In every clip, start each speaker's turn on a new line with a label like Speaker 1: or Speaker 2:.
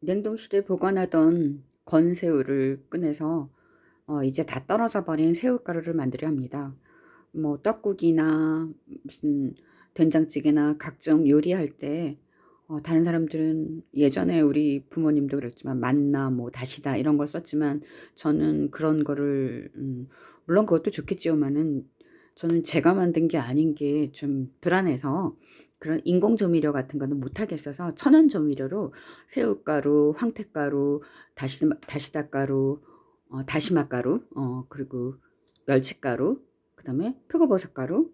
Speaker 1: 냉동실에 보관하던 건새우를 꺼내서 어, 이제 다 떨어져 버린 새우가루를 만들려 합니다. 뭐 떡국이나 무슨 된장찌개나 각종 요리할 때 어, 다른 사람들은 예전에 우리 부모님도 그랬지만 만나 뭐 다시다 이런 걸 썼지만 저는 그런 거를 음, 물론 그것도 좋겠지만은 저는 제가 만든 게 아닌 게 좀 불안해서 그런 인공 조미료 같은 거는 못 하겠어서 천연 조미료로 새우가루, 황태가루, 다시 다시다 가루, 어, 다시마 가루, 어, 그리고 멸치가루, 그 다음에 표고버섯 가루,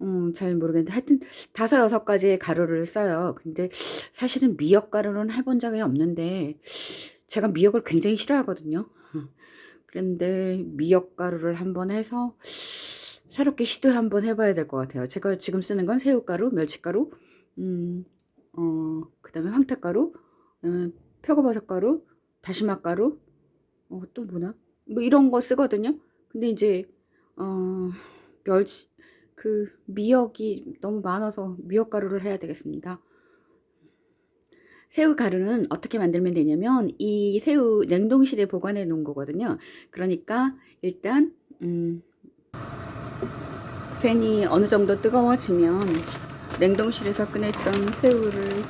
Speaker 1: 음, 잘 모르겠는데 하여튼 다섯 여섯 가지의 가루를 써요. 근데 사실은 미역 가루는 해본 적이 없는데 제가 미역을 굉장히 싫어하거든요. 그런데 미역 가루를 한번 해서 새롭게 시도 한번 해봐야 될 것 같아요. 제가 지금 쓰는 건 새우가루, 멸치가루, 음, 어, 그 다음에 황태가루, 음, 표고버섯가루, 다시마가루, 어, 또 뭐나? 뭐 이런 거 쓰거든요. 근데 이제, 어, 멸치, 그, 미역이 너무 많아서 미역가루를 해야 되겠습니다. 새우 가루는 어떻게 만들면 되냐면 이 새우 냉동실에 보관해 놓은 거거든요. 그러니까 일단 음, 팬이 어느 정도 뜨거워지면 냉동실에서 꺼냈던 새우를 음,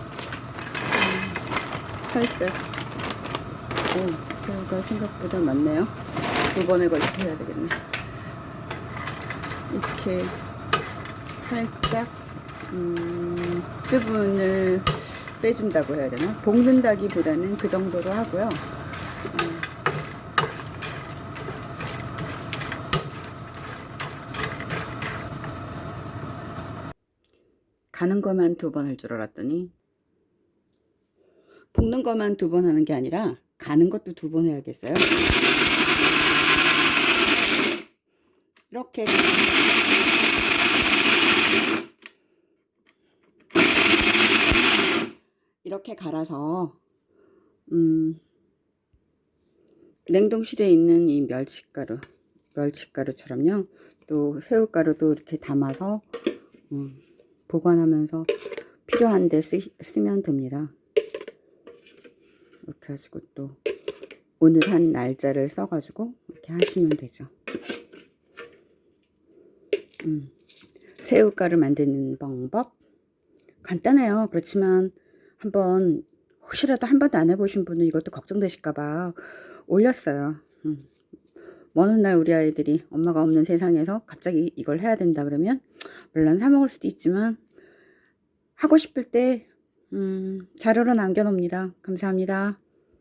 Speaker 1: 살짝 오, 새우가 생각보다 많네요. 두 번에 걸쳐서 해야 되겠네. 이렇게 살짝 음, 수분을 빼준다고 해야 되나? 볶는다기보다는 그 정도로 하고요. 음. 가는 것만 두 번 할 줄 알았더니 볶는 것만 두 번 하는 게 아니라 가는 것도 두 번 해야겠어요. 이렇게 이렇게 갈아서 음, 냉동실에 있는 이 멸치가루 멸치가루처럼요 또 새우가루도 이렇게 담아서 음, 보관하면서 필요한 데 쓰, 쓰면 됩니다 이렇게 하시고 또 오늘 한 날짜를 써 가지고 이렇게 하시면 되죠 음, 새우가루 만드는 방법 간단해요 그렇지만 한번 혹시라도 한 번도 안 해보신 분은 이것도 걱정되실까봐 올렸어요. 음. 어느 날 우리 아이들이 엄마가 없는 세상에서 갑자기 이걸 해야 된다 그러면 물론 사 먹을 수도 있지만 하고 싶을 때 음, 자료로 남겨놓습니다. 감사합니다.